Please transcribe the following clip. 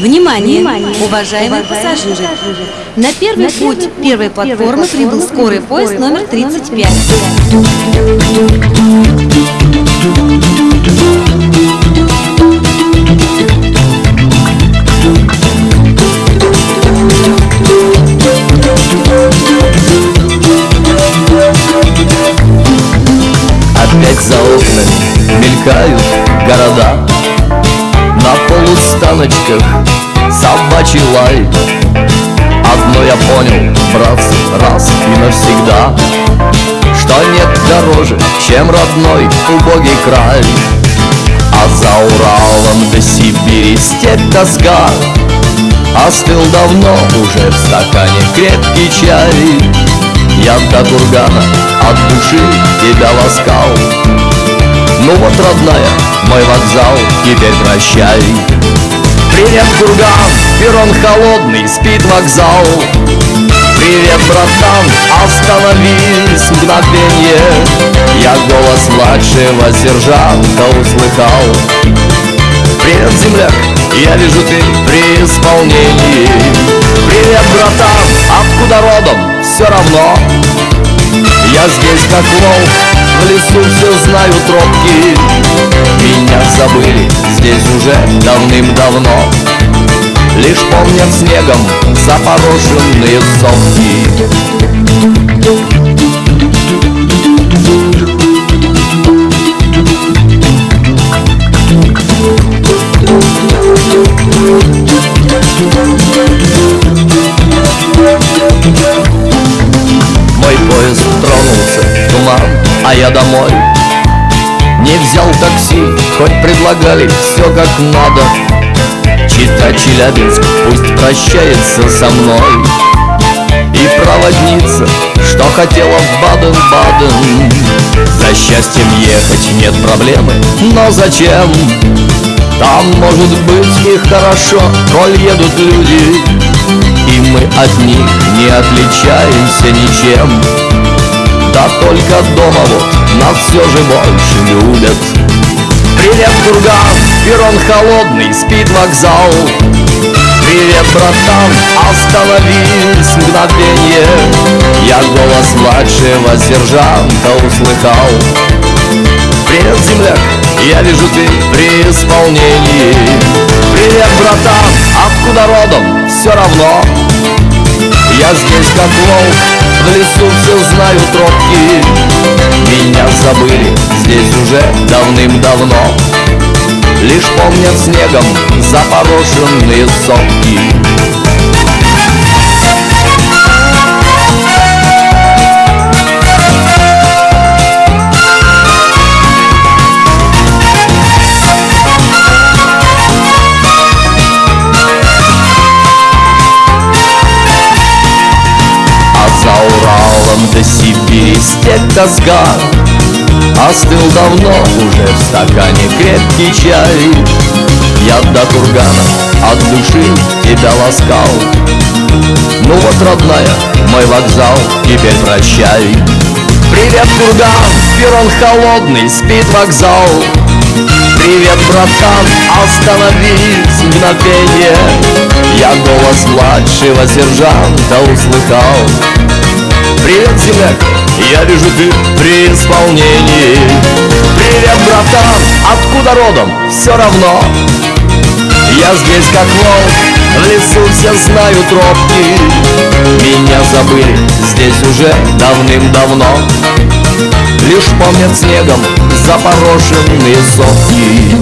Внимание, уважаемые пассажиры! На первый путь первой платформы прибыл скорый поезд номер 35. Опять за окнами мелькают города. На полустаночках собачий лай. Одно я понял, братцы, раз и навсегда Что нет дороже, чем родной убогий край. А за Уралом до Сибири степь тоска Остыл давно уже в стакане крепкий чай Я до кургана от души тебя ласкал. Ну вот, родная, мой вокзал, теперь прощай. Привет, курган, перрон холодный, спит вокзал. Привет, братан, остановись мгновенье. Я голос младшего сержанта услыхал. Привет, земляк, я вижу ты при исполнении Привет, братан, откуда родом, все равно Я здесь как волк, в лесу все знаю тропки. Меня забыли здесь уже давным-давно Лишь помнят снегом запорошенные сопки я домой. Не взял такси, хоть предлагали все как надо. Чита Челябинск пусть прощается со мной. И проводница, что хотела в Баден-Баден. За счастьем ехать нет проблемы, но зачем? Там может быть и хорошо, коль едут люди. И мы от них не отличаемся ничем Да только дома вот нас все же больше любят. Привет, курган, перрон холодный, спит вокзал. Привет, братан, остановись мгновенье. Я голос младшего сержанта услыхал. Привет, земляк, я вижу ты при исполнении. Привет, братан, откуда родом, все равно Я здесь как волк, в лесу все знаю тропки. Меня забыли здесь уже давным-давно. Лишь помнят снегом запорошенные сопки Степь тоска Остыл давно уже в стакане крепкий чай. Я до кургана от души тебя ласкал. Ну вот, родная, мой вокзал, теперь прощай. Привет, курган, перрон холодный, спит вокзал. Привет, братан, остановись мгновенье Я голос младшего сержанта услыхал Привет, земляк, я вижу ты при исполнении. Привет, братан, откуда родом, все равно. Я здесь как волк, в лесу все знаю тропки Меня забыли здесь уже давным-давно. Лишь помнят снегом запорошенные сопки